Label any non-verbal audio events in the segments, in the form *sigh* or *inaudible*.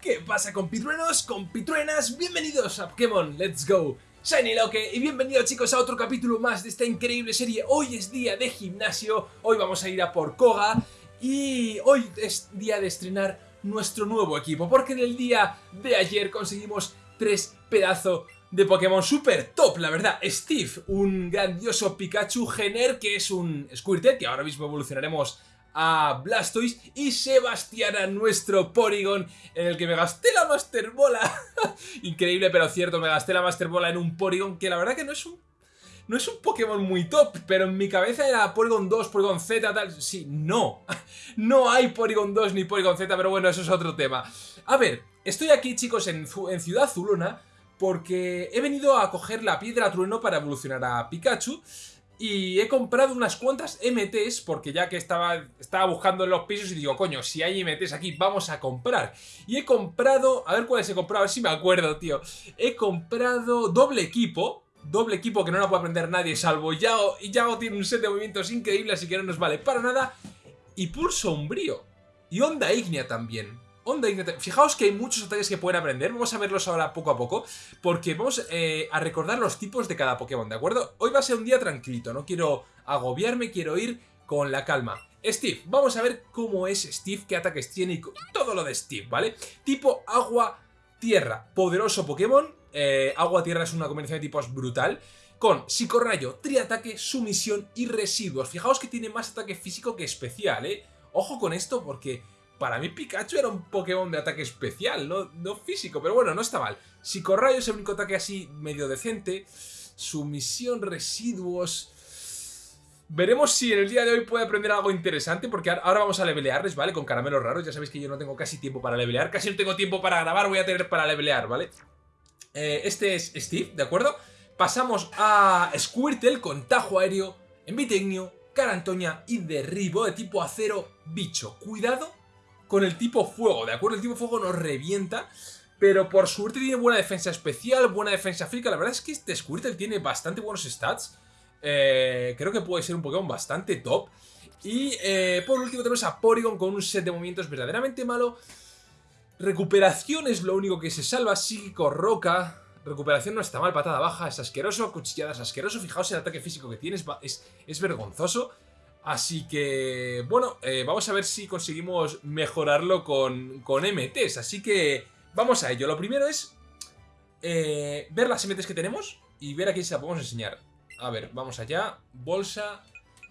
¿Qué pasa compitruenos, compitruenas? Bienvenidos a Pokémon Let's Go Shiny Loque y bienvenidos chicos a otro capítulo más de esta increíble serie Hoy es día de gimnasio, hoy vamos a ir a por Koga Y hoy es día de estrenar nuestro nuevo equipo Porque en el día de ayer conseguimos tres pedazos de Pokémon super top, la verdad. Steve, un grandioso Pikachu Gener, que es un Squirtle, que ahora mismo evolucionaremos a Blastoise y Sebastiana, nuestro Porygon, en el que me gasté la Master Bola. *laughs* Increíble, pero cierto, me gasté la Master Bola en un Porygon que la verdad que no es un... No es un Pokémon muy top, pero en mi cabeza era Porygon 2, Porygon Z, tal... Sí, no. *laughs* No hay Porygon 2 ni Porygon Z, pero bueno, eso es otro tema. A ver, estoy aquí, chicos, en, en Ciudad Zulona, porque he venido a coger la Piedra Trueno para evolucionar a Pikachu y he comprado unas cuantas MTs porque ya que estaba, estaba buscando en los pisos y digo, coño, si hay MTs aquí, vamos a comprar. Y he comprado, a ver cuáles he comprado, a ver si me acuerdo, tío. He comprado doble equipo, doble equipo que no lo puede aprender nadie salvo Yao. Y Yao tiene un set de movimientos increíble, así que no nos vale para nada. Y Pulso Umbrío. Y Onda Ignea también. Fijaos que hay muchos ataques que pueden aprender, vamos a verlos ahora poco a poco, porque vamos eh, a recordar los tipos de cada Pokémon, ¿de acuerdo? Hoy va a ser un día tranquilito, no quiero agobiarme, quiero ir con la calma. Steve, vamos a ver cómo es Steve, qué ataques tiene y todo lo de Steve, ¿vale? Tipo agua-tierra, poderoso Pokémon, eh, agua-tierra es una combinación de tipos brutal, con psicorrayo, triataque, sumisión y residuos. Fijaos que tiene más ataque físico que especial, ¿eh? Ojo con esto porque para mí Pikachu era un Pokémon de ataque especial, no, físico, pero bueno, no está mal. Psicorrayo es el único ataque así medio decente. Sumisión, residuos... Veremos si en el día de hoy puede aprender algo interesante, porque ahora vamos a levelearles, ¿vale? Con caramelos raros, ya sabéis que yo no tengo casi tiempo para levelear, casi no tengo tiempo para grabar, voy a tener para levelear, ¿vale? Eh, este es Steve, ¿de acuerdo? Pasamos a Squirtle con Tajo Aéreo, Envitegnio, Carantoña y Derribo de tipo acero bicho. Cuidado con el tipo fuego, ¿de acuerdo? El tipo fuego nos revienta, pero por suerte tiene buena defensa especial, buena defensa física. La verdad es que este Squirtle tiene bastante buenos stats. Eh, creo que puede ser un Pokémon bastante top. Y eh, por último tenemos a Porygon con un set de movimientos verdaderamente malo. Recuperación es lo único que se salva. Psíquico, Roca. Recuperación no está mal, patada baja, es asqueroso, cuchilladas asqueroso. Fijaos el ataque físico que tiene, es, es vergonzoso. Así que, bueno, eh, vamos a ver si conseguimos mejorarlo con, con, MTs. Así que vamos a ello. Lo primero es eh, ver las MTs que tenemos y ver a quién se la podemos enseñar. A ver, vamos allá. Bolsa,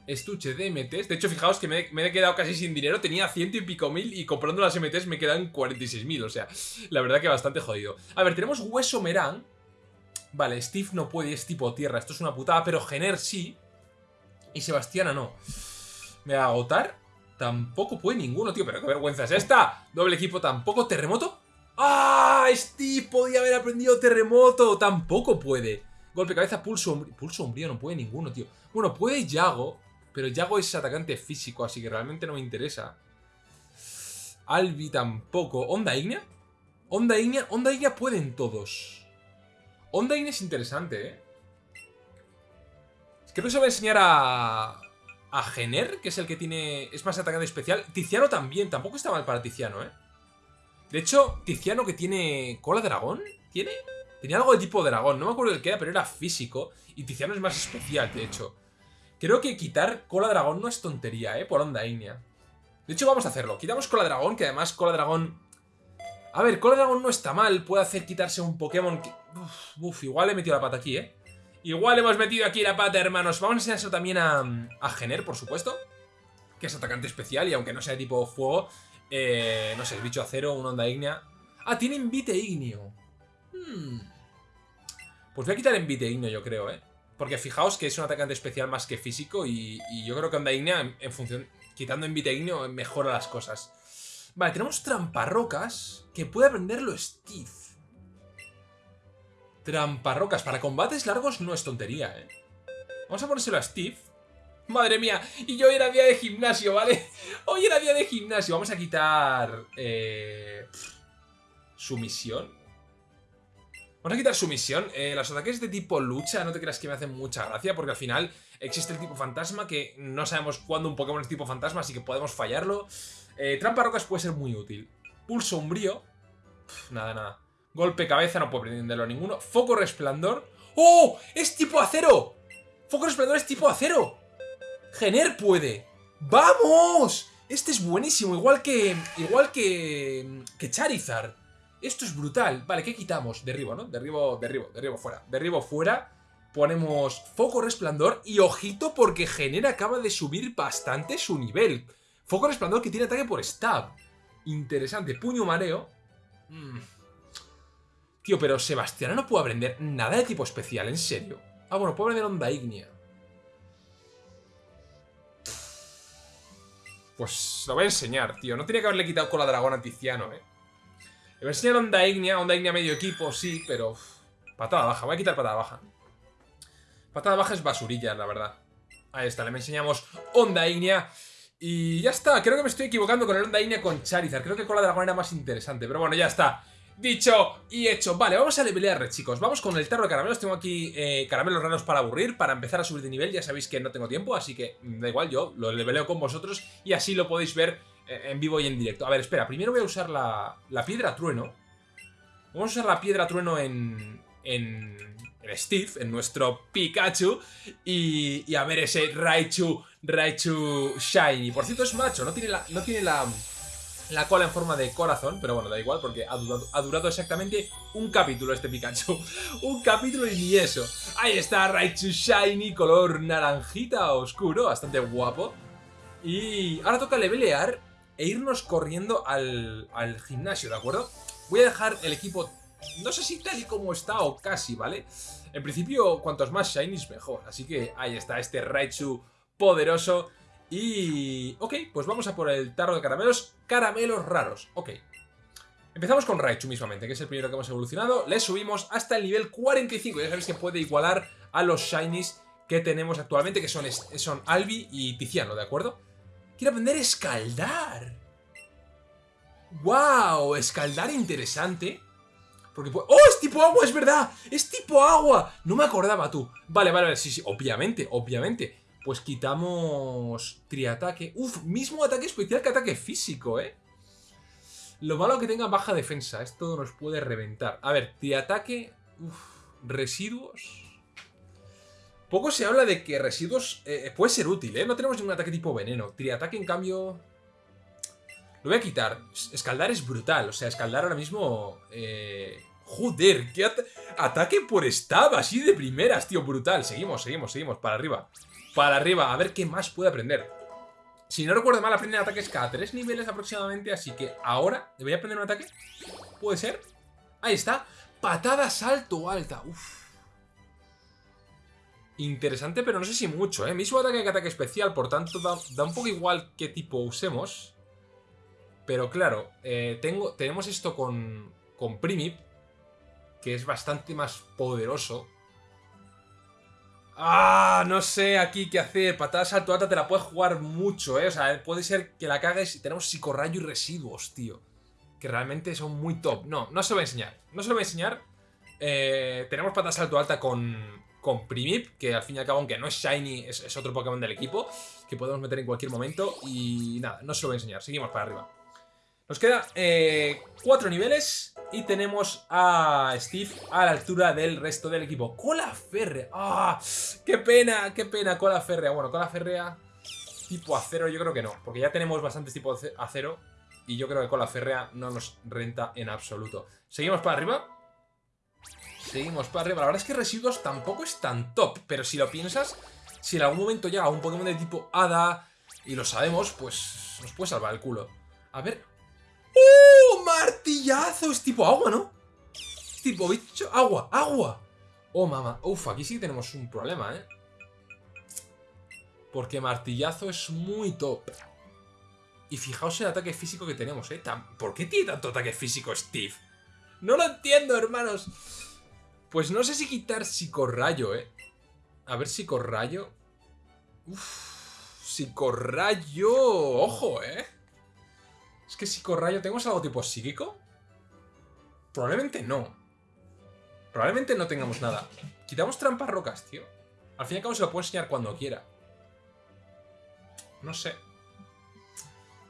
estuche de MTs. De hecho, fijaos que me, he quedado casi sin dinero. Tenía ciento y pico mil y comprando las MTs me quedan 46.000. O sea, la verdad que bastante jodido. A ver, tenemos Hueso Merán. Vale, Steve no puede, es tipo tierra. Esto es una putada, pero Gener sí. Y Sebastiana no. ¿Me va a agotar? Tampoco puede ninguno, tío. Pero qué vergüenza es esta. Doble equipo tampoco. ¿Terremoto? ¡Ah! Steve podía haber aprendido terremoto. Tampoco puede. Golpe cabeza, pulso umbrío. Pulso umbrío no puede ninguno, tío. Bueno, puede Yago. Pero Yago es atacante físico, así que realmente no me interesa. Albi tampoco. ¿Onda Ignea? Onda Ignea. Onda Ignea pueden todos. Onda Ignea es interesante, ¿eh? Creo que se va a enseñar a... A Gener, que es el que tiene... Es más atacante especial. Tiziano también. Tampoco está mal para Tiziano, ¿eh? De hecho, Tiziano que tiene... ¿Cola dragón? ¿Tiene? Tenía algo de tipo dragón. No me acuerdo del que era, pero era físico. Y Tiziano es más especial, de hecho. Creo que quitar cola dragón no es tontería, ¿eh? Por onda ignea. De hecho, vamos a hacerlo. Quitamos cola dragón, que además cola dragón... A ver, cola dragón no está mal. Puede hacer quitarse un Pokémon que... Uf, uf, igual he metido la pata aquí, ¿eh? Igual hemos metido aquí la pata, hermanos. Vamos a enseñar eso también a, a por supuesto. Que es atacante especial y aunque no sea tipo fuego, eh, no sé, bicho acero, una onda ígnea. Ah, tiene envite igneo. Hmm. Pues voy a quitar envite igneo, yo creo, ¿eh? Porque fijaos que es un atacante especial más que físico y, yo creo que onda ígnea, en, función... Quitando envite igneo, mejora las cosas. Vale, tenemos tramparrocas que puede aprenderlo Steve. Tramparrocas. Para combates largos no es tontería, ¿eh? Vamos a ponérselo a Steve. Madre mía, y yo era día de gimnasio, ¿vale? Hoy era día de gimnasio. Vamos a quitar... Eh, sumisión. Vamos a quitar sumisión. Eh, los ataques de tipo lucha no te creas que me hacen mucha gracia porque al final existe el tipo fantasma que no sabemos cuándo un Pokémon es tipo fantasma, así que podemos fallarlo. Eh, trampa rocas puede ser muy útil. Pulso umbrío. Pff, nada, nada. Golpe cabeza, no puedo prenderlo ninguno. Foco resplandor. ¡Oh! ¡Es tipo acero! Foco resplandor es tipo acero. Gener puede. ¡Vamos! Este es buenísimo, igual que... Igual que... Que Charizard. Esto es brutal. Vale, ¿qué quitamos? Derribo, ¿no? Derribo, derribo, derribo fuera. Derribo fuera. Ponemos foco resplandor y ojito porque Gener acaba de subir bastante su nivel. Foco resplandor que tiene ataque por stab. Interesante. Puño mareo. Mm. Tío, pero Sebastián no puede aprender nada de tipo especial, ¿en serio? Ah, bueno, puede aprender onda ígnea. Pues lo voy a enseñar, tío. No tenía que haberle quitado cola dragón a Tiziano, eh. Le voy a enseñar onda ígnea, onda ígnea medio equipo, sí, pero... patada baja, voy a quitar patada baja. Patada baja es basurilla, la verdad. Ahí está, le enseñamos onda ígnea. Y ya está, creo que me estoy equivocando con el onda ígnea con Charizard. Creo que con la dragón era más interesante, pero bueno, ya está. Dicho y hecho. Vale, vamos a levelear, chicos. Vamos con el tarro de caramelos. Tengo aquí eh, caramelos raros para aburrir, para empezar a subir de nivel. Ya sabéis que no tengo tiempo, así que mm, da igual, yo lo leveleo con vosotros y así lo podéis ver eh, en vivo y en directo. A ver, espera, primero voy a usar la, la piedra trueno. Vamos a usar la piedra trueno en, en, en Steve, en nuestro Pikachu. Y, y, a ver ese Raichu, Raichu Shiny. Por cierto, es macho, no tiene la, no tiene la, la cola en forma de corazón, pero bueno, da igual porque ha durado, ha durado exactamente un capítulo este Pikachu. *laughs* un capítulo y ni eso. Ahí está Raichu Shiny, color naranjita oscuro, bastante guapo. Y ahora toca levelear e irnos corriendo al, al gimnasio, ¿de acuerdo? Voy a dejar el equipo, no sé si tal y como está o casi, ¿vale? En principio, cuantos más shinies mejor. Así que ahí está este Raichu poderoso. Y... Ok, pues vamos a por el tarro de caramelos. Caramelos raros. Ok. Empezamos con Raichu mismamente, que es el primero que hemos evolucionado. Le subimos hasta el nivel 45. Ya sabéis que puede igualar a los shinies que tenemos actualmente, que son, son Albi y Tiziano, ¿de acuerdo? Quiero aprender a escaldar. ¡Wow! Escaldar interesante. Porque ¡Oh! ¡Es tipo agua! ¡Es verdad! ¡Es tipo agua! No me acordaba tú. Vale, vale, vale. Sí, sí. Obviamente, obviamente. Pues quitamos triataque. Uf, mismo ataque especial que ataque físico, ¿eh? Lo malo que tenga baja defensa. Esto nos puede reventar. A ver, triataque... Uf, residuos... Poco se habla de que residuos eh, puede ser útil, ¿eh? No tenemos ningún ataque tipo veneno. Triataque, en cambio... Lo voy a quitar. Escaldar es brutal. O sea, escaldar ahora mismo... Eh... Joder, qué ataque por stab, así de primeras, tío, brutal. Seguimos, seguimos, seguimos, para arriba. Para arriba, a ver qué más puede aprender. Si no recuerdo mal, aprender ataques cada tres niveles aproximadamente, así que ahora, ¿debería aprender un ataque? ¿Puede ser? Ahí está. Patada salto alta. Uf. Interesante, pero no sé si mucho, ¿eh? Mismo ataque que ataque especial, por tanto da, da un poco igual qué tipo usemos. Pero claro, eh, tengo, tenemos esto con, con Primip, que es bastante más poderoso. Ah, no sé aquí qué hacer. Patada salto alta te la puedes jugar mucho, ¿eh? O sea, puede ser que la cagues y tenemos psicorrayo y residuos, tío. Que realmente son muy top. No, no se lo voy a enseñar. No se lo voy a enseñar. Eh, tenemos patada salto alta con, con Primip, que al fin y al cabo, aunque no es Shiny, es, es, otro Pokémon del equipo, que podemos meter en cualquier momento. Y nada, no se lo voy a enseñar. Seguimos para arriba. Nos queda eh, cuatro niveles y tenemos a Steve a la altura del resto del equipo. ¡Cola férrea! ¡Ah! ¡Qué pena! ¡Qué pena! Cola férrea. Bueno, cola férrea tipo acero yo creo que no, porque ya tenemos bastantes tipos acero y yo creo que cola férrea no nos renta en absoluto. Seguimos para arriba. Seguimos para arriba. La verdad es que residuos tampoco es tan top, pero si lo piensas, si en algún momento llega un Pokémon de tipo Hada y lo sabemos, pues nos puede salvar el culo. A ver. ¡Martillazo! Es tipo agua, ¿no? Tipo bicho... ¡Agua! ¡Agua! Oh, mamá. Uf, aquí sí tenemos un problema, ¿eh? Porque martillazo es muy top. Y fijaos el ataque físico que tenemos, ¿eh? ¿Por qué tiene tanto ataque físico Steve? No lo entiendo, hermanos. Pues no sé si quitar psicorrayo, ¿eh? A ver, psicorrayo. Uf, psicorrayo. Ojo, ¿eh? Es que psicorrayo, ¿tenemos algo tipo psíquico? Probablemente no. Probablemente no tengamos nada. Quitamos trampas rocas, tío. Al fin y al cabo se lo puedo enseñar cuando quiera. No sé.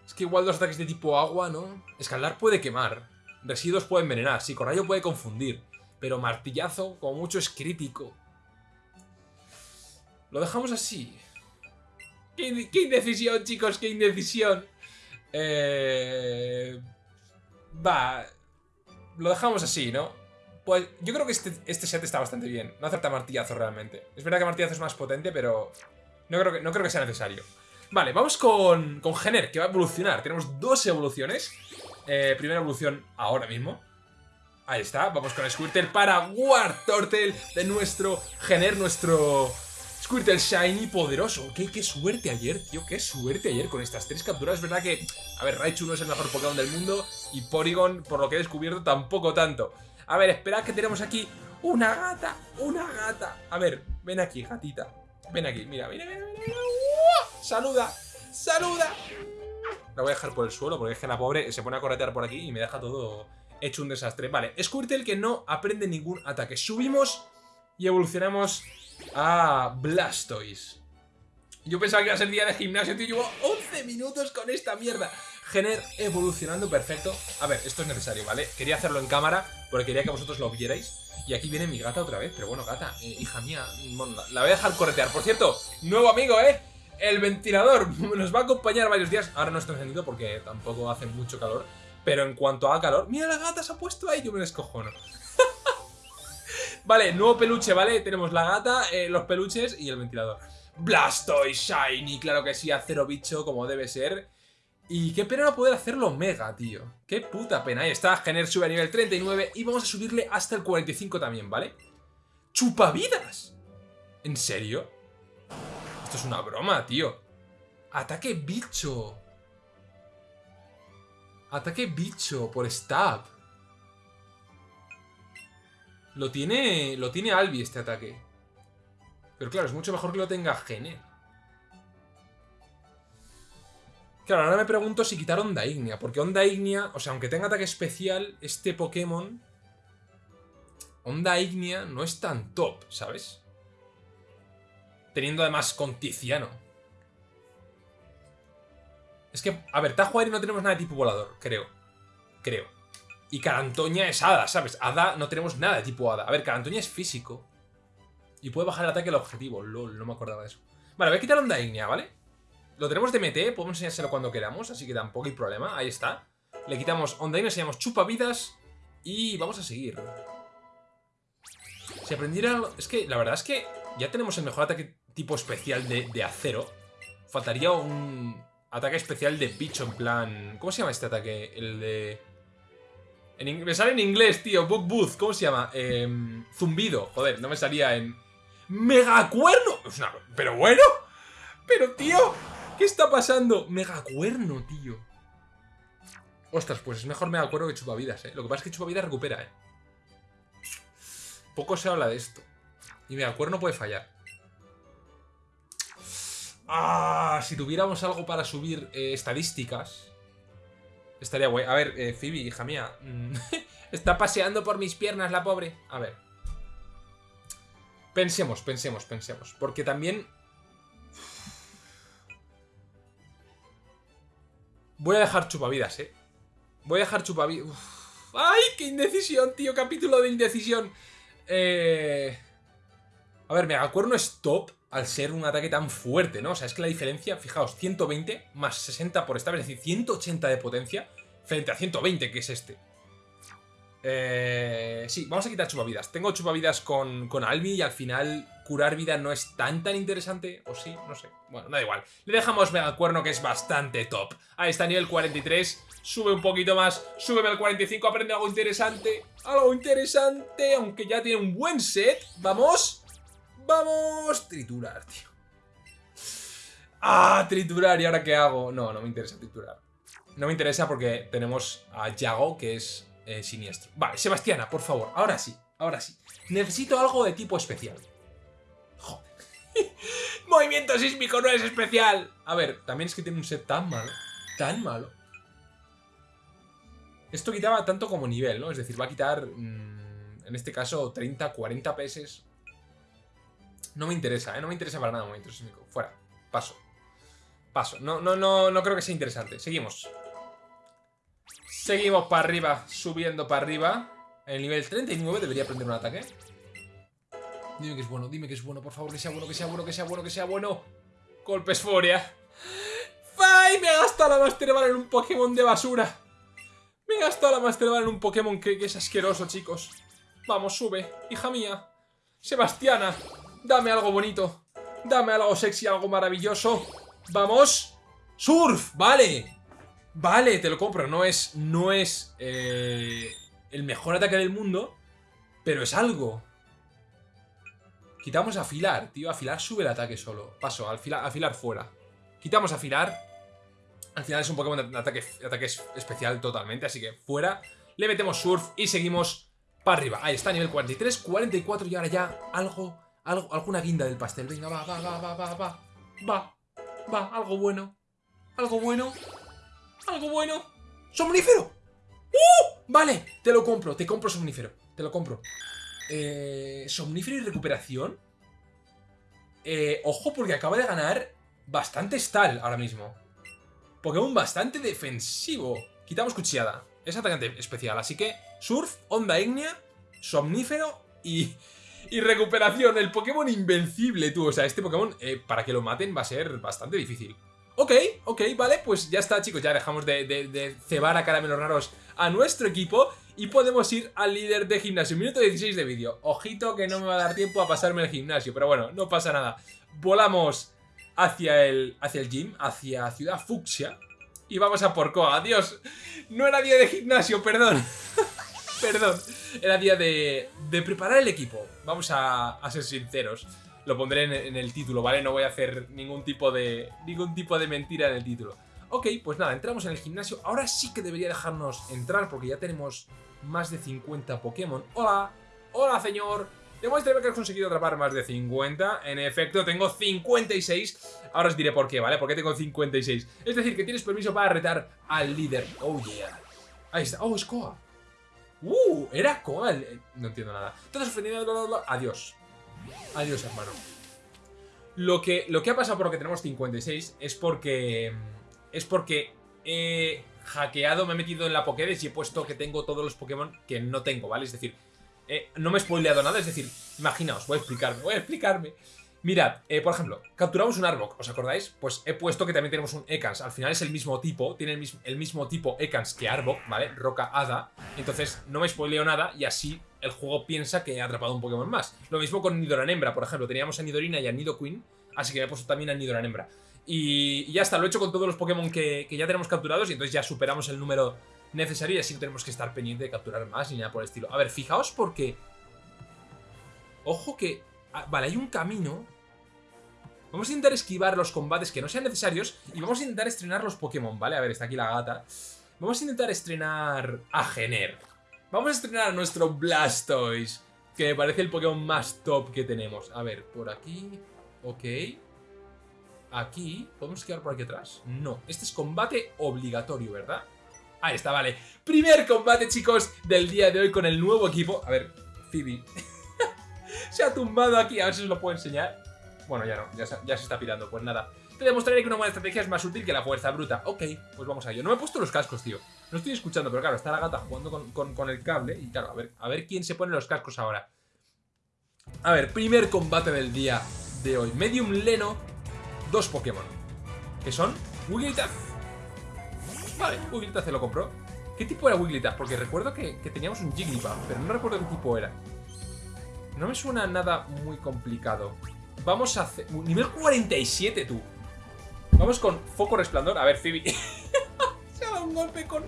Es que igual los ataques de tipo agua, ¿no? Escaldar puede quemar. Residuos puede envenenar, sí, con rayo puede confundir. Pero martillazo, como mucho, es crítico. Lo dejamos así. ¿Qué, qué indecisión, chicos? ¡Qué indecisión! Eh... Va... Lo dejamos así, ¿no? Pues yo creo que este, este set está bastante bien. No acepta martillazo realmente. Es verdad que martillazo es más potente, pero... No creo que, no creo que sea necesario. Vale, vamos con, con que va a evolucionar. Tenemos dos evoluciones. Eh, primera evolución ahora mismo. Ahí está, vamos con Squirtle para War Turtle de nuestro Gener, nuestro Squirtle Shiny poderoso. ¿Qué, suerte ayer, tío, qué suerte ayer con estas tres capturas. Es verdad que, a ver, Raichu no es el mejor Pokémon del mundo y Porygon, por lo que he descubierto, tampoco tanto. A ver, esperad que tenemos aquí una gata, una gata. A ver, ven aquí, gatita. Ven aquí, mira, mira, mira, mira. ¡Saluda! ¡Saluda! La voy a dejar por el suelo porque es que la pobre se pone a corretear por aquí y me deja todo hecho un desastre. Vale, Squirtle que no aprende ningún ataque. Subimos y evolucionamos a Blastoise. Yo pensaba que iba a ser día de gimnasio, tío. Llevo 11 minutos con esta mierda. Gener evolucionando perfecto. A ver, esto es necesario, ¿vale? Quería hacerlo en cámara porque quería que vosotros lo vierais. Y aquí viene mi gata otra vez. Pero bueno, gata, eh, hija mía, la voy a dejar corretear. Por cierto, nuevo amigo, ¿eh? El ventilador *laughs* nos va a acompañar varios días. Ahora no está encendido porque tampoco hace mucho calor. Pero en cuanto a calor... ¡Mira, la gata se ha puesto ahí! Yo me descojono. Vale, nuevo peluche, ¿vale? Tenemos la gata, eh, los peluches y el ventilador. Blastoise Shiny, claro que sí, acero bicho como debe ser. Y qué pena no poder hacerlo mega, tío. Qué puta pena. Ahí está, Gener sube a nivel 39 y vamos a subirle hasta el 45 también, ¿vale? ¡Chupavidas! ¿En serio? Esto es una broma, tío. Ataque bicho. Ataque bicho por stab. Lo tiene, lo tiene Albi este ataque. Pero claro, es mucho mejor que lo tenga Gene. Claro, ahora me pregunto si quitar Onda Ignea. Porque Onda Ignea, o sea, aunque tenga ataque especial, este Pokémon... Onda Ignea no es tan top, ¿sabes? Teniendo además con Tiziano. Es que, a ver, Tajo no tenemos nada de tipo volador, creo. Creo. Y Carantoña es Hada, ¿sabes? Hada no tenemos nada de tipo Hada. A ver, Carantoña es físico. Y puede bajar el ataque al objetivo. LOL, no me acordaba de eso. Vale, voy a quitar Onda Ignea, ¿vale? Lo tenemos de MT, podemos enseñárselo cuando queramos, así que tampoco hay problema. Ahí está. Le quitamos Onda Ignea, enseñamos Chupavidas y vamos a seguir. Si aprendiera... Es que la verdad es que ya tenemos el mejor ataque tipo especial de, acero. Faltaría un ataque especial de bicho, en plan... ¿Cómo se llama este ataque? El de... me sale en inglés, tío. Book Booth. ¿Cómo se llama? Em, zumbido. Joder, no me salía en... ¡Megacuerno! Pero bueno. Pero, tío. ¿Qué está pasando? Megacuerno, tío. Ostras, pues es mejor Megacuerno que Chupavidas, ¿eh? Lo que pasa es que Chupavidas recupera, ¿eh? Poco se habla de esto. Y Megacuerno puede fallar. Ah, si tuviéramos algo para subir eh, estadísticas. Estaría guay. A ver, eh, Phoebe, hija mía. Mm, *laughs* está paseando por mis piernas la pobre. A ver. Pensemos, pensemos, pensemos. Porque también... Voy a dejar chupavidas, ¿eh? Voy a dejar chupavidas... ¡Ay, qué indecisión, tío! Capítulo de indecisión. Eh... A ver, Megacuerno es top al ser un ataque tan fuerte, ¿no? O sea, es que la diferencia, fijaos, 120 más 60 por esta, es decir, 180 de potencia frente a 120, que es este. Eh, sí, vamos a quitar chupavidas. Tengo chupavidas con, con Albi y al final curar vida no es tan tan interesante. O sí, no sé. Bueno, da igual. Le dejamos Mega Cuerno que es bastante top. Ahí está, nivel 43. Sube un poquito más. Súbeme al 45. Aprende algo interesante. Algo interesante. Aunque ya tiene un buen set. Vamos. ¡Vamos! Triturar, tío. ¡Ah! Triturar. ¿Y ahora qué hago? No, no me interesa triturar. No me interesa porque tenemos a Yago, que es eh, siniestro. Vale, Sebastiana, por favor. Ahora sí, ahora sí. Necesito algo de tipo especial. Joder. *laughs* Movimiento sísmico no es especial. A ver, también es que tiene un set tan malo. Tan malo. Esto quitaba tanto como nivel, ¿no? Es decir, va a quitar, mm, en este caso, 30, 40 PS no me interesa, ¿eh? No me interesa para nada un momento sísmico. Fuera. Paso. Paso. No, no, no, no creo que sea interesante. Seguimos. Seguimos para arriba, subiendo para arriba. El nivel 39 debería aprender un ataque. Dime que es bueno, dime que es bueno, por favor, que sea bueno, que sea bueno, que sea bueno, que sea bueno. Golpe esforia. ¡Fai! Me he gastado la Master Ball en un Pokémon de basura. Me he gastado la Master Ball en un Pokémon que, que es asqueroso, chicos. Vamos, sube, hija mía. Sebastiana, dame algo bonito. Dame algo sexy, algo maravilloso. Vamos. Surf, vale. Vale, te lo compro. No es, no es eh, el mejor ataque del mundo, pero es algo. Quitamos afilar, tío. Afilar sube el ataque solo. Paso, afilar, afilar fuera. Quitamos afilar. Al final es un Pokémon de ataque, ataque especial totalmente, así que fuera. Le metemos surf y seguimos para arriba. Ahí está, nivel 43, 44 y ahora ya algo, alguna guinda del pastel. Venga, va, va, va, va, va, va. Va, va, algo bueno. Algo bueno. Algo bueno. ¡Somnífero! ¡Uh! Vale, te lo compro, te compro somnífero. Te lo compro. Eh, somnífero y recuperación. Eh, ojo, porque acaba de ganar bastante stall ahora mismo. Pokémon bastante defensivo. Quitamos cuchillada. Es atacante especial, así que Surf, Onda Ignea, Somnífero y, y recuperación. El Pokémon invencible, tú. O sea, este Pokémon, eh, para que lo maten va a ser bastante difícil. Ok, ok, vale, pues ya está chicos, ya dejamos de, cebar a caramelos raros a nuestro equipo y podemos ir al líder de gimnasio. Minuto 16 de vídeo. Ojito que no me va a dar tiempo a pasarme el gimnasio, pero bueno, no pasa nada. Volamos hacia el, hacia el gym, hacia Ciudad Fucsia y vamos a por Koa. Adiós, no era día de gimnasio, perdón. *laughs* perdón, era día de preparar el equipo. Vamos a, ser sinceros lo pondré en, el título, ¿vale? No voy a hacer ningún tipo de ningún tipo de mentira en el título. Ok, pues nada, entramos en el gimnasio. Ahora sí que debería dejarnos entrar porque ya tenemos más de 50 Pokémon. ¡Hola! ¡Hola, señor! Demuéstrame que has conseguido atrapar más de 50. En efecto, tengo 56. Ahora os diré por qué, ¿vale? ¿Por qué tengo 56? Es decir, que tienes permiso para retar al líder. ¡Oh, yeah! Ahí está. ¡Oh, es Koa! ¡Uh! Era Koa. No entiendo nada. Entonces, adiós. Adiós, hermano. Lo que, lo que ha pasado por lo que tenemos 56 es porque... Es porque he hackeado, me he metido en la Pokédex y he puesto que tengo todos los Pokémon que no tengo, ¿vale? Es decir, eh, no me he spoileado nada, es decir, imaginaos, voy a explicarme, voy a explicarme. Mirad, eh, por ejemplo, capturamos un Arbok, ¿os acordáis? Pues he puesto que también tenemos un Ekans. Al final es el mismo tipo, tiene el mismo, tipo Ekans que Arbok, ¿vale? Roca Hada. Entonces no me spoileo nada y así el juego piensa que he atrapado un Pokémon más. Lo mismo con Nidoran Hembra, por ejemplo. Teníamos a Nidorina y a Nidoqueen, así que me he puesto también a Nidoran Hembra. Y, ya está, lo he hecho con todos los Pokémon que, que ya tenemos capturados y entonces ya superamos el número necesario y así no tenemos que estar pendiente de capturar más ni nada por el estilo. A ver, fijaos porque... Ojo que... Ah, vale, hay un camino Vamos a intentar esquivar los combates que no sean necesarios y vamos a intentar estrenar los Pokémon, ¿vale? A ver, está aquí la gata. Vamos a intentar estrenar a Gener. Vamos a estrenar a nuestro Blastoise, que me parece el Pokémon más top que tenemos. A ver, por aquí... Ok. Aquí... ¿Podemos esquivar por aquí atrás? No. Este es combate obligatorio, ¿verdad? Ahí está, vale. Primer combate, chicos, del día de hoy con el nuevo equipo. A ver, Phoebe. *laughs* se ha tumbado aquí, a ver si os lo puedo enseñar. Bueno, ya no, ya se, está pirando, pues nada. Te demostraré que una buena estrategia es más útil que la fuerza bruta. Ok, pues vamos a ello. No me he puesto los cascos, tío. No estoy escuchando, pero claro, está la gata jugando con, el cable. Y claro, a ver, a ver quién se pone los cascos ahora. A ver, primer combate del día de hoy. Medium Leno, dos Pokémon. Que son Wigglytuff. Vale, Wigglytuff se lo compró. ¿Qué tipo era Wigglytuff? Porque recuerdo que, que teníamos un Jigglypuff, pero no recuerdo qué tipo era. No me suena nada muy complicado. Vamos a hacer... Nivel 47, tú. Vamos con foco resplandor. A ver, Phoebe. *laughs* se ha dado un golpe con...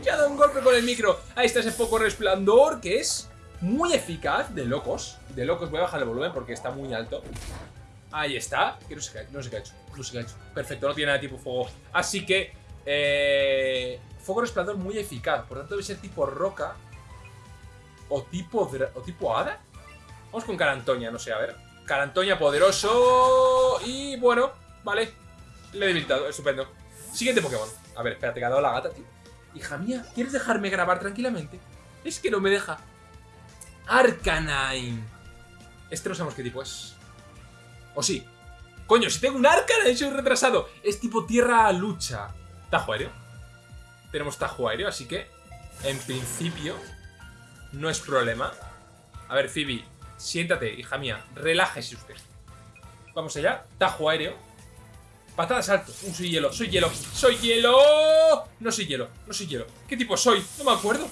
Se ha dado un golpe con el micro. Ahí está ese foco resplandor que es muy eficaz. De locos. De locos. Voy a bajar el volumen porque está muy alto. Ahí está. No ha hecho. No ha hecho. Perfecto, no tiene nada de tipo fuego. Así que... Eh, foco resplandor muy eficaz. Por tanto debe ser tipo roca. O tipo... O tipo hada. Vamos con Carantoña, no sé, a ver. Carantoña poderoso. Y bueno, vale. Le he debilitado, estupendo. Siguiente Pokémon. A ver, espérate, que ha dado la gata, tío. Hija mía, ¿quieres dejarme grabar tranquilamente? Es que no me deja. Arcanine. Este no sabemos qué tipo es. ¿O sí? Coño, si tengo un Arcanine, soy retrasado. Es tipo tierra lucha. Tajo aéreo. Tenemos tajo aéreo, así que En principio, no es problema. A ver, Phoebe, siéntate, hija mía. Relájese usted. Vamos allá. Tajo aéreo. Patada salto. Uh, soy hielo, soy hielo. ¡Soy hielo! No soy hielo, no soy hielo. ¿Qué tipo soy? No me acuerdo.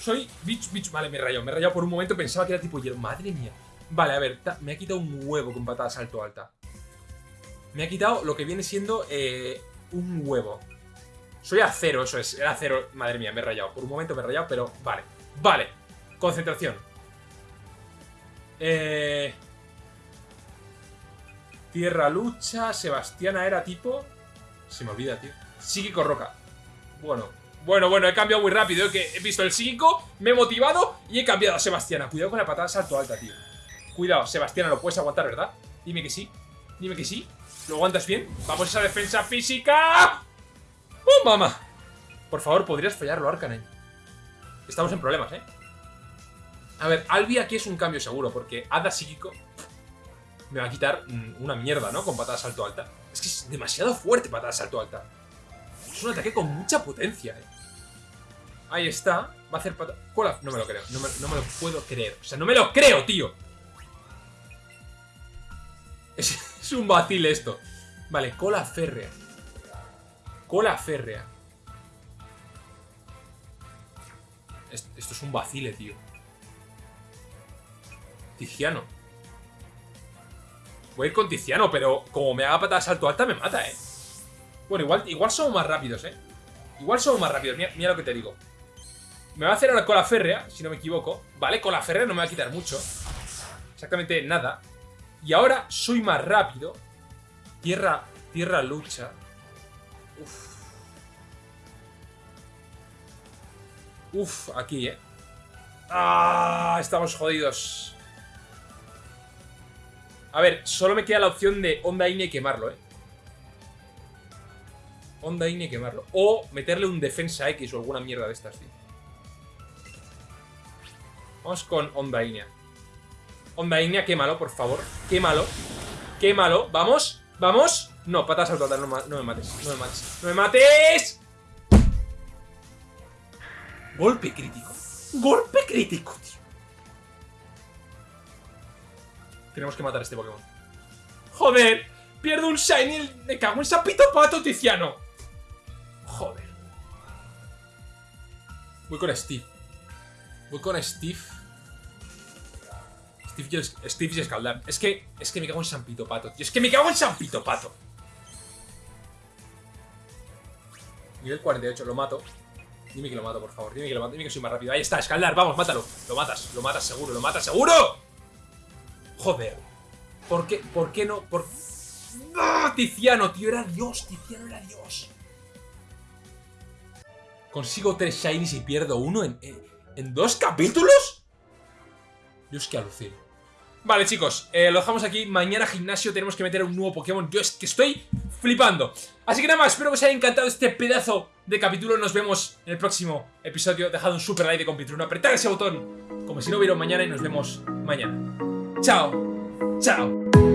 Soy bicho, bicho. Vale, me he rayado. Me he rayado por un momento. Pensaba que era tipo hielo. Madre mía. Vale, a ver. Me ha quitado un huevo con patada salto alta. Me ha quitado lo que viene siendo eh, un huevo. Soy acero, eso es. Era acero. Madre mía, me he rayado. Por un momento me he rayado, pero vale. Vale. Concentración. Eh... Tierra lucha. Sebastiana era tipo... Se me olvida, tío. Psíquico roca. Bueno. Bueno, bueno, he cambiado muy rápido. Que he visto el psíquico, me he motivado y he cambiado a Sebastiana. Cuidado con la patada salto alta, tío. Cuidado, Sebastiana, lo puedes aguantar, ¿verdad? Dime que sí. Dime que sí. ¿Lo aguantas bien? Vamos a esa defensa física. ¡Oh, mamá! Por favor, podrías fallarlo, Arcanen. Estamos en problemas, ¿eh? A ver, Albi aquí es un cambio seguro, porque Hada Psíquico me va a quitar mm, una mierda, ¿no? Con patada salto alta. Es que es demasiado fuerte patada salto alta. Es un ataque con mucha potencia, ¿eh? Ahí está. Va a hacer patada... No me lo creo. No me, lo puedo creer. O sea, no me lo creo, tío. Es, *laughs* es un vacil esto. Vale, cola férrea. Cola férrea. Esto es un vacile, tío. Tiziano. Voy a ir con Tiziano, pero como me haga patada salto alta me mata, ¿eh? Bueno, igual, igual somos más rápidos, ¿eh? Igual somos más rápidos, mira, mira lo que te digo. Me va a hacer ahora cola férrea, si no me equivoco. Vale, cola férrea no me va a quitar mucho. Exactamente nada. Y ahora soy más rápido. Tierra, tierra lucha. Uf. Uf, aquí, ¿eh? ¡Ah! Estamos jodidos. A ver, solo me queda la opción de Onda Ine y quemarlo, ¿eh? Onda Ine y quemarlo. O meterle un defensa X o alguna mierda de estas, tío. Vamos con Onda Inea. Onda Inea, quémalo, por favor. Quémalo. Quémalo. ¿Vamos? ¿Vamos? No, patas al total, no, no me mates. No me mates. ¡No me mates! Golpe crítico. Golpe crítico, tío. Tenemos que matar a este Pokémon. ¡Joder! Pierdo un Shiny. Me cago en sapito pato, Tiziano. Joder. Voy con Steve. Voy con Steve. Steve y, Escaldar. Es que, es que me cago en Sampito Pato, tío. Es que me cago en Sampito Pato. Nivel 48, lo mato. Dime que lo mato, por favor. Dime que lo mato. Dime que soy más rápido. Ahí está, Escaldar. Vamos, mátalo. Lo matas. Lo matas seguro. Lo matas seguro. Joder. ¿Por qué? ¿Por qué no? ¿Por. Tiziano, tío. Era Dios. Tiziano era Dios. Consigo tres shinies y pierdo uno en, en, dos capítulos. Dios, que alucino. Vale, chicos, eh, lo dejamos aquí. Mañana gimnasio tenemos que meter un nuevo Pokémon. Yo es que estoy flipando. Así que nada más, espero que os haya encantado este pedazo de capítulo. Nos vemos en el próximo episodio. Dejad un super like de compitruno, apretad ese botón como si no hubiera mañana y nos vemos mañana. Chao, chao.